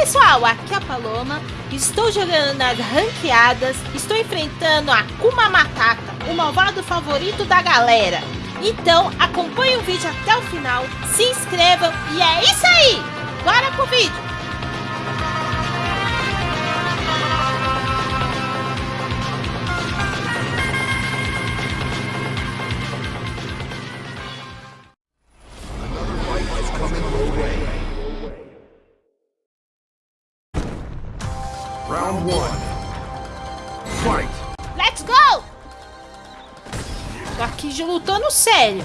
pessoal, aqui é a Paloma, estou jogando nas ranqueadas, estou enfrentando a Kuma Matata, o malvado favorito da galera. Então acompanhe o vídeo até o final, se inscrevam e é isso aí! Bora pro vídeo! Lutando sério.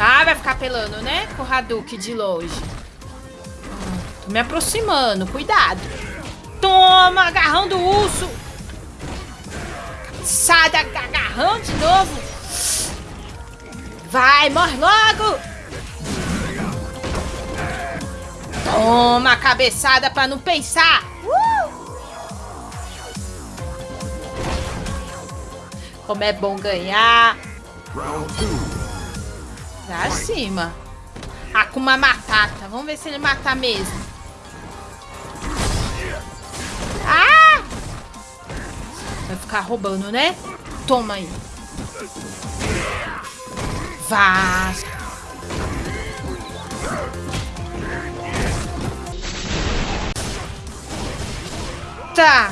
Ah, vai ficar pelando, né? Com o Hadouken de longe. Tô me aproximando, cuidado. Toma, agarrando o urso. Sai da agarrão de novo. Vai, morre logo. Toma, cabeçada pra não pensar. Como é bom ganhar. Pra cima. Akuma Matata. Vamos ver se ele mata mesmo. Ah! Vai ficar roubando, né? Toma aí. Vá. Tá.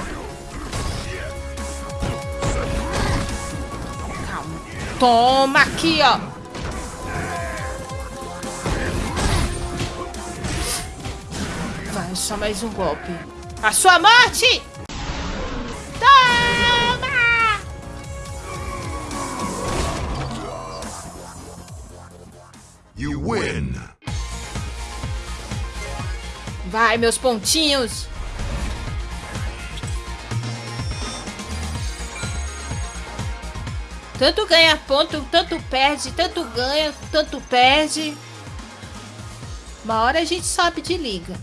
Toma aqui, ó. Vai, só mais um golpe. A sua morte! Toma! You win. Vai, meus pontinhos. Tanto ganha ponto, tanto perde, tanto ganha, tanto perde. Uma hora a gente sobe de liga.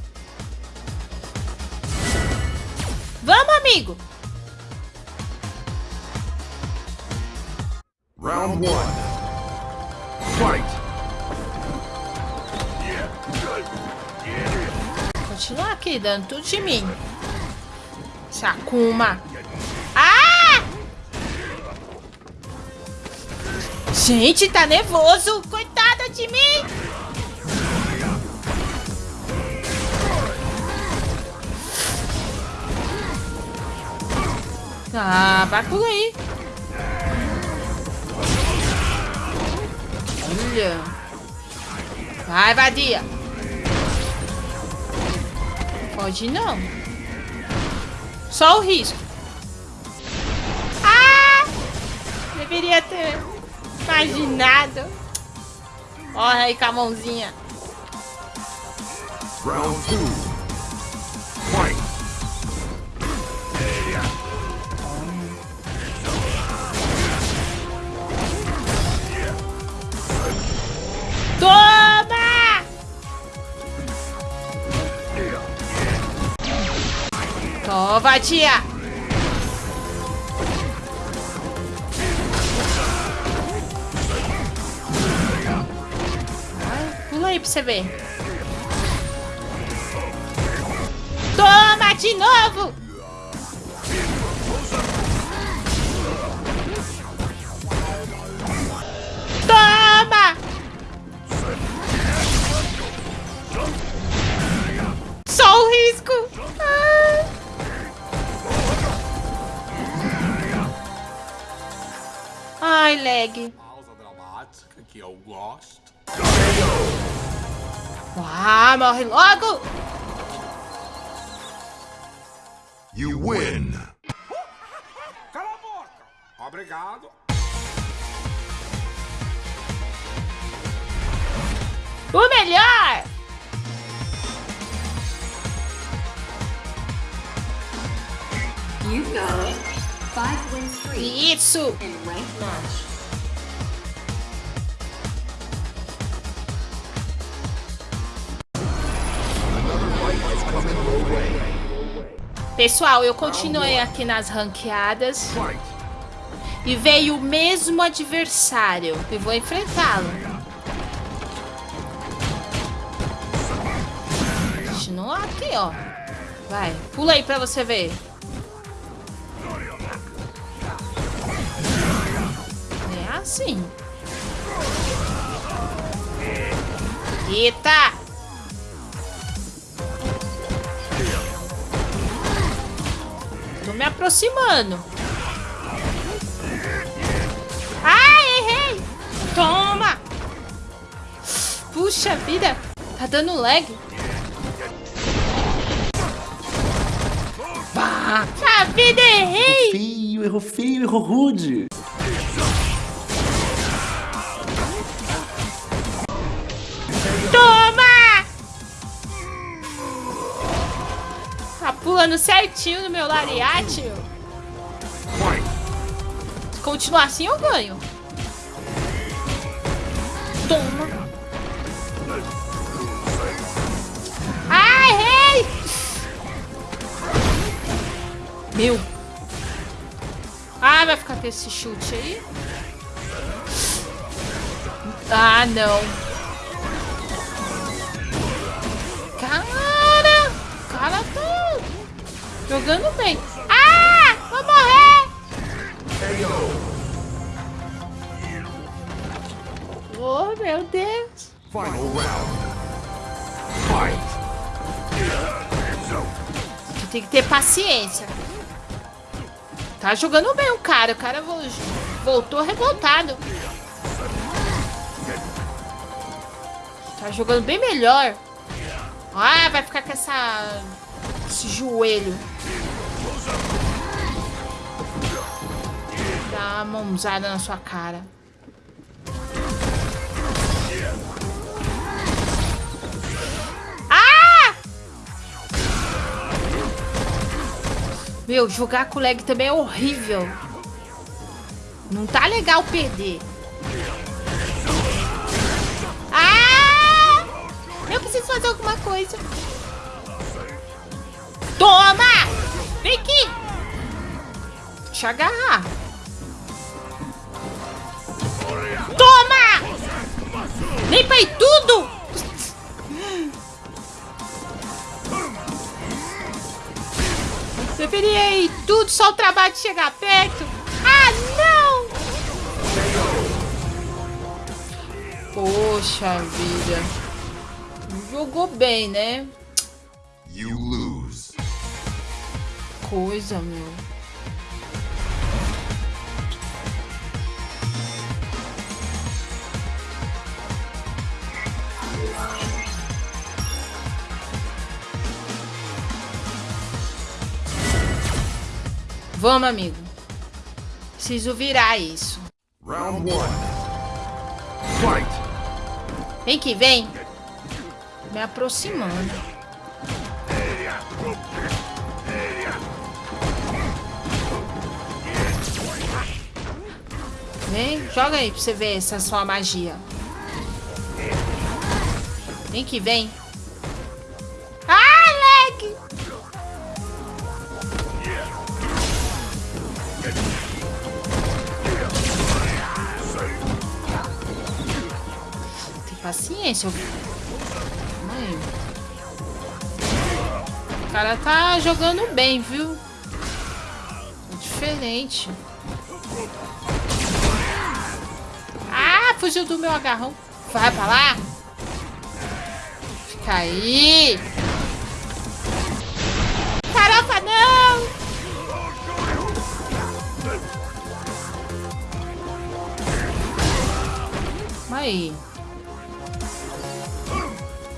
Vamos, amigo! Round one. Fight! Continuar aqui, dando tudo de mim. Sakuma. Gente, tá nervoso. Coitada de mim. Ah, vai por aí. Olha. Vai, vadia. Pode não. Só o risco. Ah! Deveria ter imaginado. Olha aí com a mãozinha. Round two. Fight! Toma! Toma, tia! Aí pra você ver. Toma de novo! Toma! Só o risco! Ai. Ai, leg. Pausa dramática que eu gosto. Ah, morre logo! You win. Cala a boca! Obrigado. O melhor! You've got it. Five wins three Isso! in ranked match. Pessoal, eu continuei aqui nas ranqueadas e veio o mesmo adversário e vou enfrentá-lo. Continua aqui, ó. Vai, pula aí pra você ver. É assim. Eita! Aproximando. Ah, errei! Toma! Puxa vida, tá dando lag. Bah! A vida, errei! Feio, errou feio, errou rude. Pulando certinho no meu lariate. Se continuar assim, eu ganho. Toma. Ah, errei! Meu. Ah, vai ficar com esse chute aí? Ah, não. Cara! Cara tá jogando bem. Ah! Vou morrer! Oh, meu Deus. Final round. Fight! Tem que ter paciência. Tá jogando bem o cara. O cara vo- voltou revoltado. Tá jogando bem melhor. Ah, vai ficar com essa... Esse joelho. Dá uma mãozada na sua cara. Ah! Meu, jogar com lag também é horrível. Não tá legal perder. Ah! Eu preciso fazer alguma coisa. Toma! Vem aqui! Deixa eu agarrar. Toma! Limpa aí tudo! Deveria ir tudo, só o trabalho de chegar perto. Ah, não! Poxa vida. Jogou bem, né? Coisa, meu. Vamos, amigo. Preciso virar isso. Round one. Fight! Vem que vem. Me aproximando. Vem, joga aí pra você ver essa sua magia. Vem que vem. Ah, leg! Tem paciência. aí. O cara tá jogando bem, viu? É diferente. Fugiu do meu agarrão. Vai pra lá. Fica aí. Farofa, não! Aí.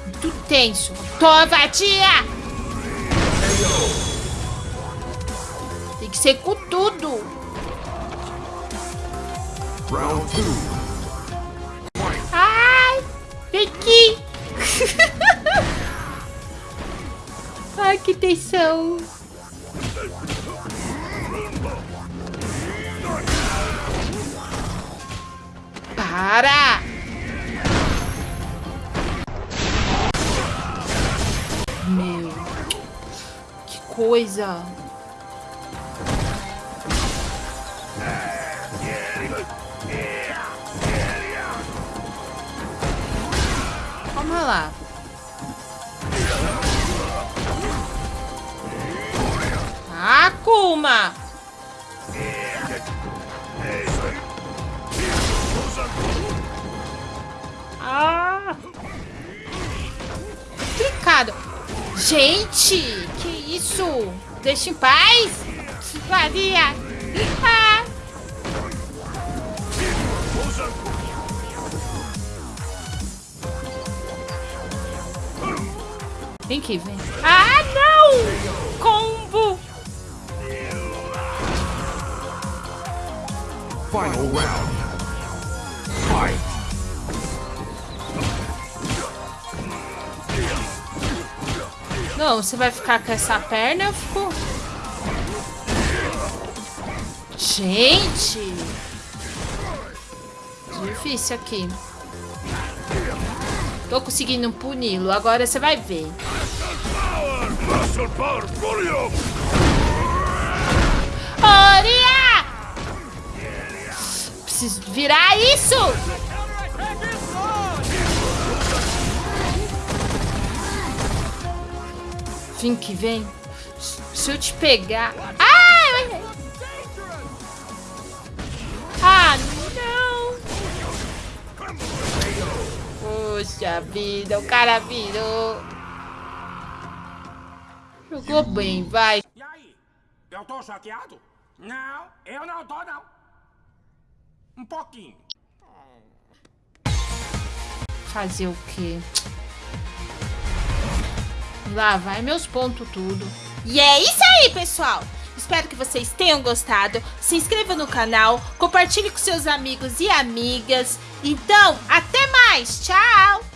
Muito tenso. Toma, vadia! Tem que ser com tudo. Round two. Aqui. Ai, que tensão. Para! Meu, que coisa. rolar. Akuma! Ah! Complicado. Ah! Gente, que isso? Deixa em paz! Varia. Ah! Vem aqui, vem. Ah, não! Combo! Final round. Fight. Não, você vai ficar com essa perna, eu fico... Gente! Difícil aqui. Tô conseguindo puni-lo, agora você vai ver. Oria! Preciso virar isso! Vem que vem. Se eu te pegar... Poxa vida, o cara virou. Jogou bem, vai. E aí? Eu tô chateado? Não, eu não tô, não. Um pouquinho. Fazer o quê? Lá vai meus pontos tudo. E é isso aí, pessoal! Espero que vocês tenham gostado. Se inscreva no canal, compartilhe com seus amigos e amigas. Então, até mais. Tchau!